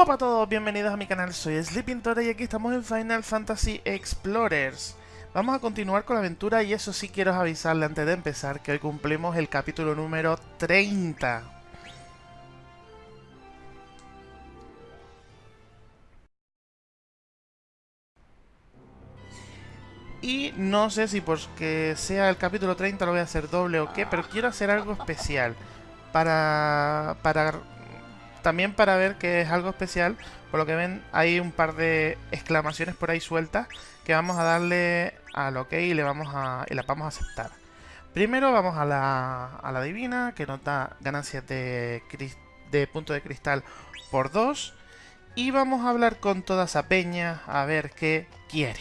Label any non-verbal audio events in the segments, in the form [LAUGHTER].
Hola a todos, bienvenidos a mi canal, soy Sleepintora y aquí estamos en Final Fantasy Explorers. Vamos a continuar con la aventura y eso sí quiero avisarle antes de empezar que hoy cumplimos el capítulo número 30. Y no sé si porque sea el capítulo 30 lo voy a hacer doble o qué, pero quiero hacer algo especial para, para también para ver que es algo especial. Por lo que ven, hay un par de exclamaciones por ahí sueltas que vamos a darle al ok y le vamos a, y la vamos a aceptar. Primero vamos a la, a la divina, que nos da ganancias de, de punto de cristal por 2. Y vamos a hablar con toda esa peña a ver qué quiere.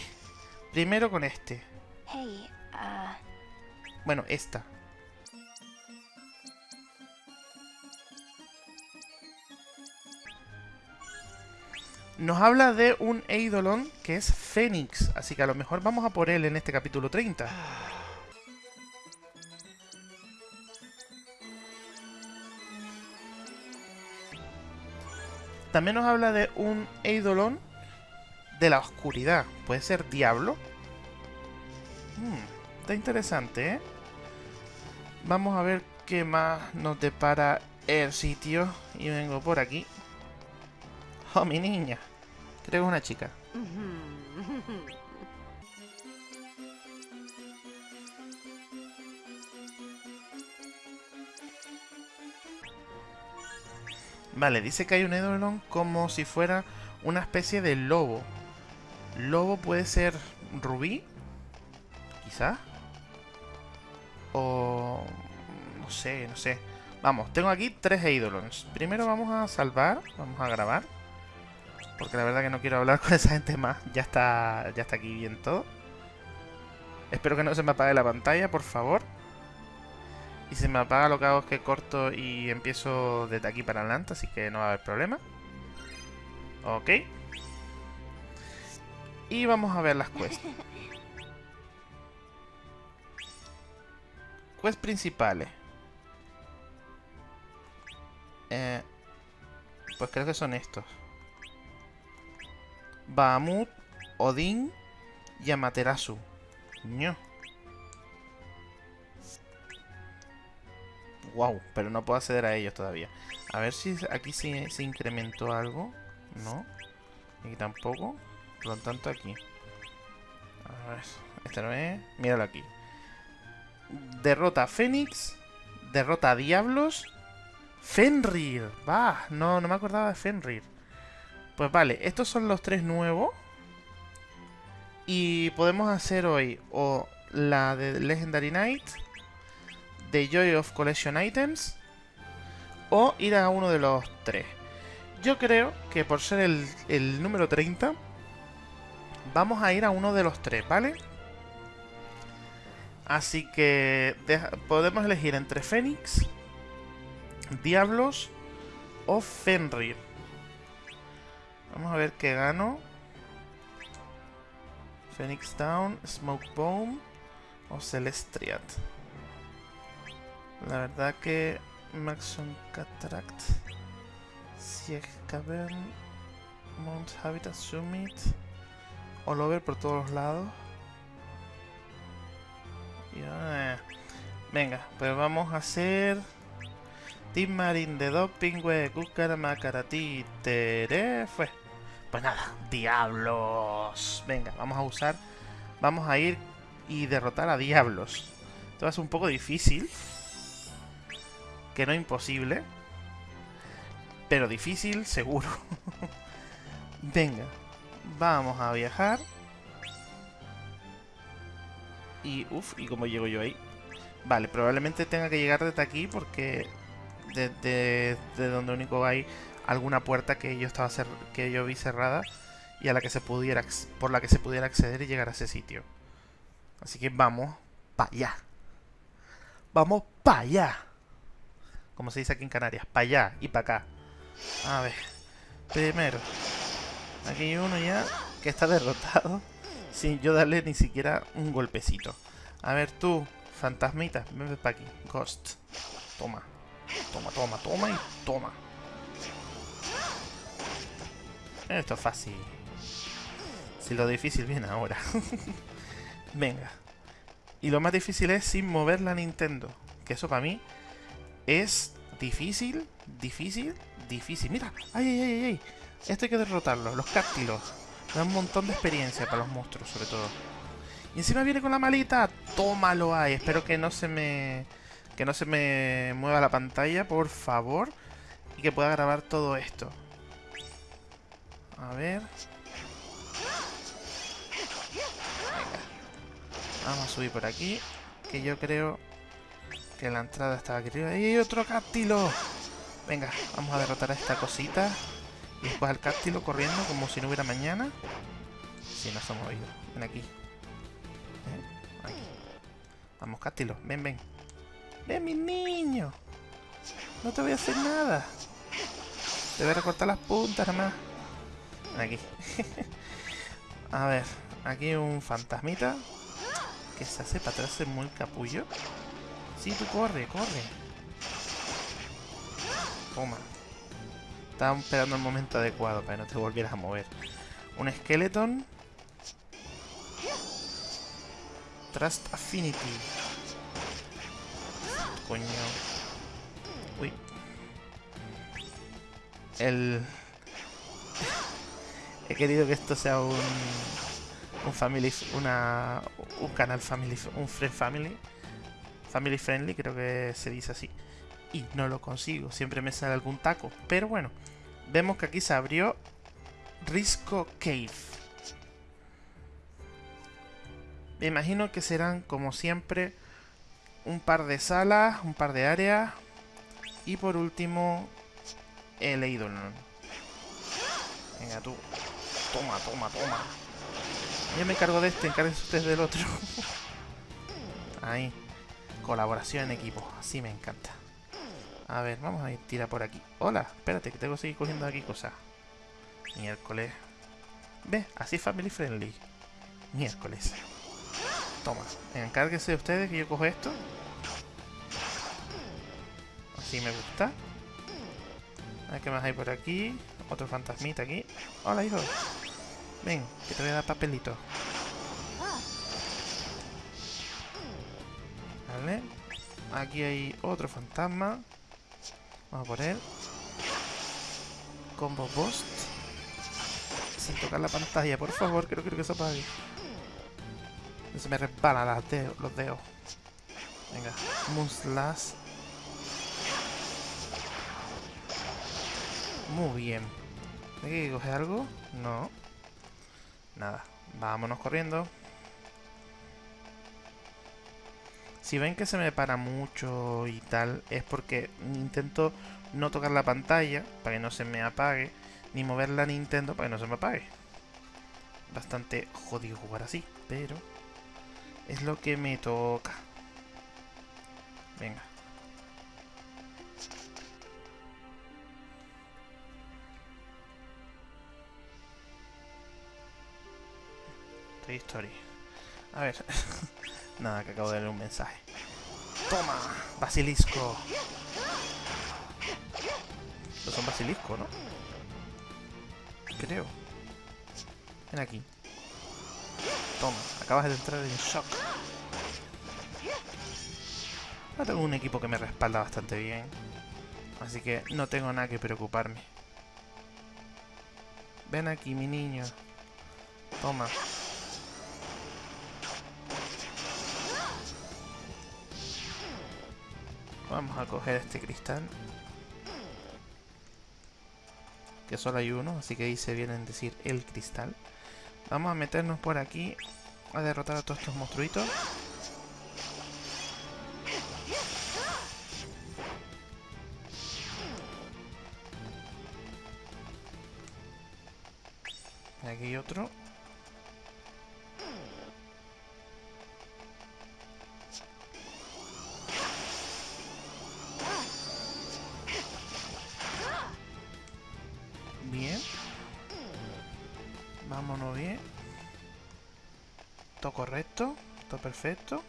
Primero con este. Uh, bueno, esta. Nos habla de un Eidolon que es Fénix, así que a lo mejor vamos a por él en este capítulo 30. También nos habla de un Eidolon de la oscuridad. ¿Puede ser Diablo? Hmm, está interesante, ¿eh? Vamos a ver qué más nos depara el sitio. Y vengo por aquí. Oh, mi niña. Creo que es una chica. Vale, dice que hay un Eidolon como si fuera una especie de lobo. Lobo puede ser rubí, quizás. O... no sé, no sé. Vamos, tengo aquí tres Eidolons. Primero vamos a salvar, vamos a grabar. Porque la verdad que no quiero hablar [LAUGHS] con esa gente más. Ya está, ya está aquí bien todo. Espero que no se me apague la pantalla, por favor. Y si me apaga lo que hago es que corto y empiezo desde aquí para adelante, así que no va a haber problema. Ok. Y vamos a ver las quests. [LAUGHS] quests principales. Eh, pues creo que son estos. Bahamut, Odín y Amaterasu. ¡No! Wow, pero no puedo acceder a ellos todavía. A ver si aquí se, se incrementó algo. No. Aquí tampoco. Por lo tanto aquí. A ver. Este no es. Míralo aquí. Derrota a Fénix. Derrota a Diablos. Fenrir. Va. No, no me acordaba de Fenrir. Pues vale, estos son los tres nuevos. Y podemos hacer hoy o la de Legendary Knight, de Joy of Collection Items, o ir a uno de los tres. Yo creo que por ser el, número 30, vamos a ir a uno de los tres, ¿vale? Así que podemos elegir entre Fénix, Diablos o Fenrir. Vamos a ver qué gano. Phoenix Down, Smoke Bomb o Celestriat. La verdad que Maxon Cataract, Sieg Cavern, Mount Habitat Summit, All Over por todos los lados. Eh. Venga, pues vamos a hacer Team Marine de Doping, Kukara, Makarati, Tere, fue. Pues nada, diablos. Venga, vamos a usar... Vamos a ir y derrotar a diablos. Esto va a ser un poco difícil. Que no imposible. Pero difícil, seguro. [LAUGHS] Venga, vamos a viajar. Y, uff, ¿y cómo llego yo ahí? Vale, probablemente tenga que llegar desde aquí porque de, donde único hay alguna puerta que yo estaba que yo vi cerrada y a la que se pudiera por la que se pudiera acceder y llegar a ese sitio. Así que vamos para allá. Vamos para allá. Como se dice aquí en Canarias, para allá y para acá. A ver. Primero, aquí hay uno ya que está derrotado sin yo darle ni siquiera un golpecito. A ver tú, fantasmita, ven para aquí. Ghost. Toma. Toma, toma, toma y toma. Esto es fácil. Si lo difícil viene ahora. [LAUGHS] Venga. Y lo más difícil es sin mover la Nintendo. Que eso para mí es difícil, difícil, difícil. Mira, ay, ay, ay, ay. Esto hay que derrotarlo. Los cáctilos. Da un montón de experiencia para los monstruos, sobre todo. Y encima viene con la malita. Tómalo ahí. Espero que no se me... Que no se me mueva la pantalla, por favor. Y que pueda grabar todo esto. A ver. Vamos a subir por aquí. Que yo creo que la entrada está aquí arriba. ¡Y otro cáctilo! Venga, vamos a derrotar a esta cosita. Y después al cáctilo corriendo como si no hubiera mañana. Si no se ha movido. Ven aquí. ¿Eh? Aquí. Vamos, cáctilo. Ven, ven. Ven, mi niño. No te voy a hacer nada. Te voy a recortar las puntas nada. Aquí. [LAUGHS] a ver. Aquí un fantasmita. Que se hace para atrás muy capullo. Sí, tú corre, corre. Toma. Estaba esperando el momento adecuado para que no te volvieras a mover. Un skeleton. Trust Affinity. Coño. Uy. El... He querido que esto sea un... Un family... Una... Un canal family... Un friend family. Family friendly, creo que se dice así y no lo consigo. Siempre me sale algún taco. Pero bueno, vemos que aquí se abrió Risco Cave. Me imagino que serán, como siempre, un par de salas, un par de áreas. Y por último, el Eidolon. Venga tú. Toma, toma, toma. Yo me encargo de este, encárguense ustedes del otro. [LAUGHS] Ahí. Colaboración en equipo. Así me encanta. A ver, vamos a ir tira por aquí. Hola, espérate, que tengo que seguir cogiendo aquí cosas. Miércoles. Ve, así family friendly. Miércoles. Toma, encárguese de ustedes que yo cojo esto. Así me gusta. A ver qué más hay por aquí. Otro fantasmita aquí. Hola, hijo. Ven, que te voy a dar papelito. Vale. Aquí hay otro fantasma. Vamos a poner combo boost sin tocar la pantalla, por favor, creo, que se apague. Se me resbalan los dedos. Venga, Moonslash. Muy bien. ¿Hay que coger algo? No. Nada. Vámonos corriendo. Si ven que se me para mucho y tal, es porque intento no tocar la pantalla para que no se me apague, ni mover la Nintendo para que no se me apague. Bastante jodido jugar así, pero es lo que me toca. Venga. Toy Story. A ver. [LAUGHS] Nada, que acabo de leer un mensaje. ¡Toma! ¡Basilisco! Estos son basilisco, ¿no? Creo. Ven aquí. Toma, acabas de entrar en shock. Ahora tengo un equipo que me respalda bastante bien. Así que no tengo nada que preocuparme. Ven aquí, mi niño. Toma. Vamos a coger este cristal. Que solo hay uno, así que ahí se vienen a decir el cristal. Vamos a meternos por aquí a derrotar a todos estos monstruitos. bien. Todo correcto. Todo perfecto.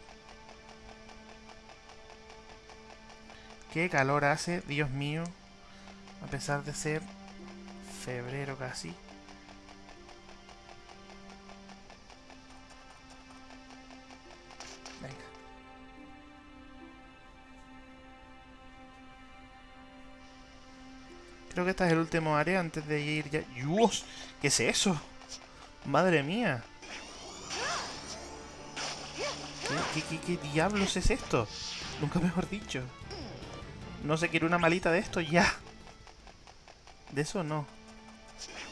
Qué calor hace, Dios mío. A pesar de ser febrero casi. Venga. Creo que esta es el último área antes de ir ya... ¡Dios! ¿Qué es eso? ¡Madre mía! ¿Qué, diablos es esto? Nunca mejor dicho. No se quiere una malita de esto ya. De eso no.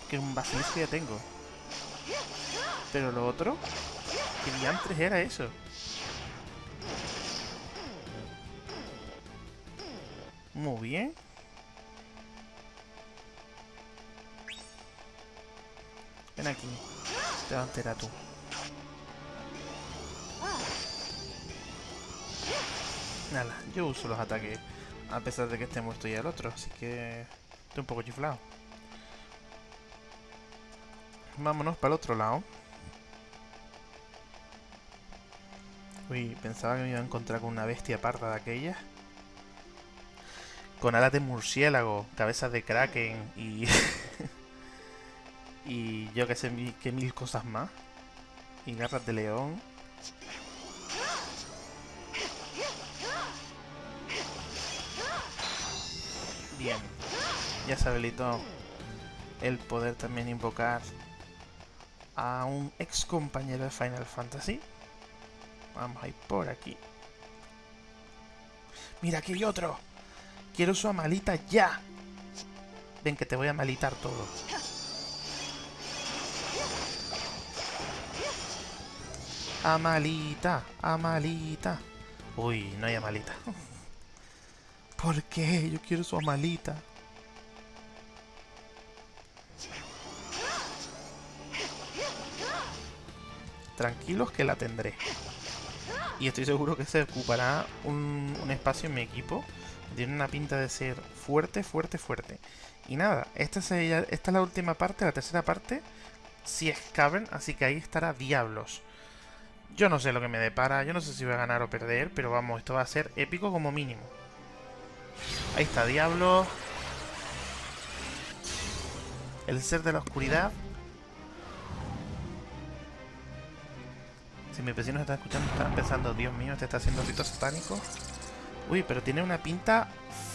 Que un basilisco ya tengo. Pero lo otro... ¿Qué diantres era eso? Muy bien. Ven aquí. Te va a enterar tú. Nada, yo uso los ataques a pesar de que esté muerto ya el otro, así que estoy un poco chiflado. Vámonos para el otro lado. Uy, pensaba que me iba a encontrar con una bestia parda de aquella. Con alas de murciélago, cabezas de kraken y... [LAUGHS] [LAUGHS] y yo que sé que mil cosas más. Y garras de león. Bien. Ya se habilitó el poder también invocar a un ex compañero de Final Fantasy. Vamos a ir por aquí. Mira, aquí hay otro. Quiero su amalita ya. Ven que te voy a malitar todo. Amalita, Amalita. Uy, no hay Amalita. [LAUGHS] ¿Por qué? Yo quiero su Amalita. Tranquilos que la tendré. Y estoy seguro que se ocupará un, espacio en mi equipo. Tiene una pinta de ser fuerte, fuerte, fuerte. Y nada, esta, esta es la última parte, la tercera parte. Si es Cavern, así que ahí estará Diablos. Yo no sé lo que me depara, yo no sé si voy a ganar o perder, pero vamos, esto va a ser épico como mínimo. Ahí está, Diablo. El ser de la oscuridad. Si mis vecinos están escuchando, están pensando, Dios mío, este está haciendo ritos satánicos. Uy, pero tiene una pinta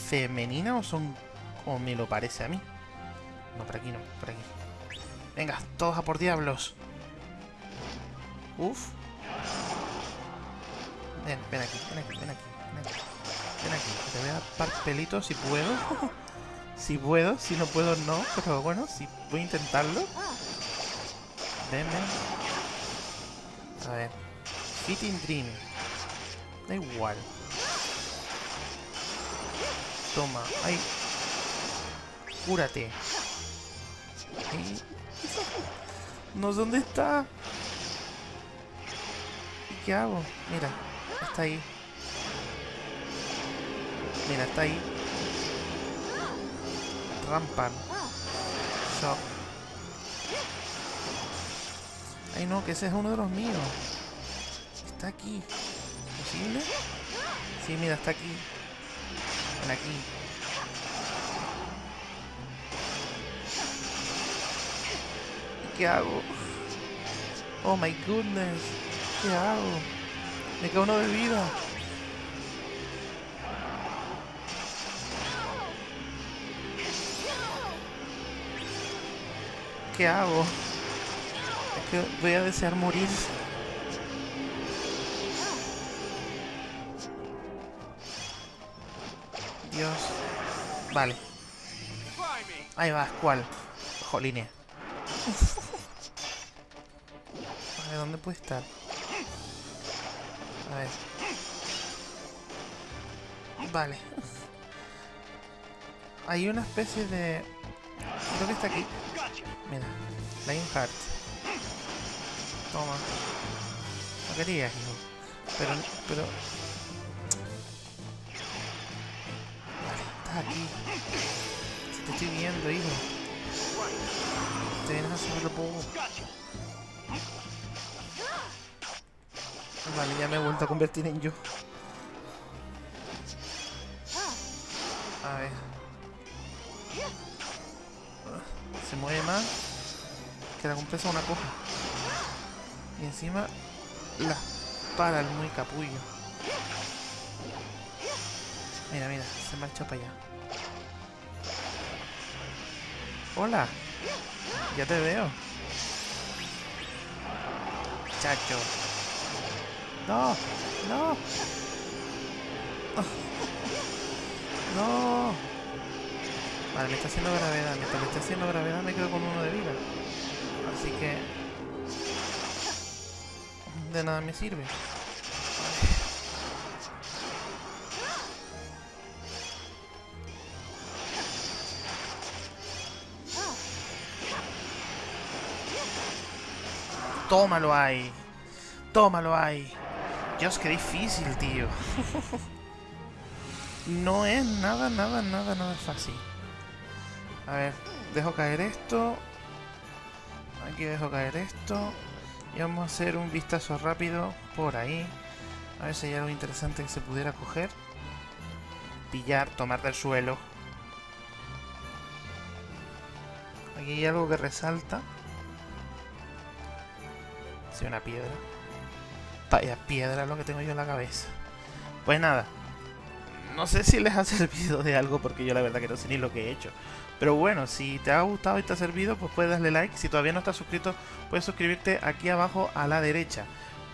femenina o son... o me lo parece a mí. No, por aquí no, por aquí. Venga, todos a por diablos. Uf. Ven, ven aquí, ven aquí, ven aquí, ven aquí. Ven aquí, te voy a dar par pelitos si puedo. [LAUGHS] si puedo, si no puedo no, pero bueno, si voy a intentarlo. Ven, ven. A ver. Fitting Dream. Da igual. Toma. Ay. Cúrate. No sé dónde está. ¿Y qué hago? Mira. Está ahí. Mira, está ahí. Rampan. Shock. Ay no, que ese es uno de los míos. Está aquí. ¿Posible? Sí, mira, está aquí. Ven aquí. ¿Qué hago? Oh my goodness. ¿Qué hago? Me queda uno de vida. ¿Qué hago? voy a desear morir. Dios. Vale. Ahí va, ¿cuál? Joline. A ver, [LAUGHS] ¿dónde puede estar? A ver. Vale. Hay una especie de... Creo que está aquí. Mira. Lionheart. Toma. No quería, hijo. Pero, pero... Vale, estás aquí. Te estoy viendo, hijo. Te vienes a hacer poco. Vale, ya me he vuelto a convertir en yo. A ver. Se mueve más. Que la compresa una coja. Y encima la para el muy capullo. Mira, mira, se marcha para allá. Hola. Ya te veo. Chacho. No, no. No. Vale, me está haciendo gravedad. Me está haciendo gravedad me quedo con uno de vida. Así que... De nada me sirve. Tómalo ahí. Tómalo ahí. Dios, qué difícil, tío. [LAUGHS] no es nada, nada, nada, nada fácil. A ver, dejo caer esto. Aquí dejo caer esto. Y vamos a hacer un vistazo rápido por ahí. A ver si hay algo interesante que se pudiera coger. Pillar, tomar del suelo. Aquí hay algo que resalta una piedra. Vaya piedra lo que tengo yo en la cabeza. Pues nada. No sé si les ha [LAUGHS] servido de algo porque yo la verdad que no sé ni lo que he hecho. Pero bueno, si te ha gustado y te ha servido, pues puedes darle like. Si todavía no estás suscrito, puedes suscribirte aquí abajo a la derecha.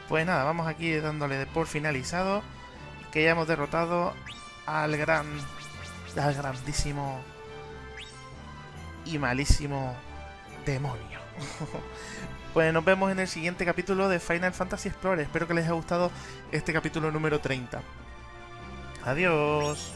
Pues nada, vamos aquí dándole por finalizado. Que ya hemos derrotado al gran... Al grandísimo... Y malísimo demonio. [LAUGHS] Pues nos vemos en el siguiente capítulo de Final Fantasy Explorer. Espero que les haya gustado este capítulo número 30. Adiós.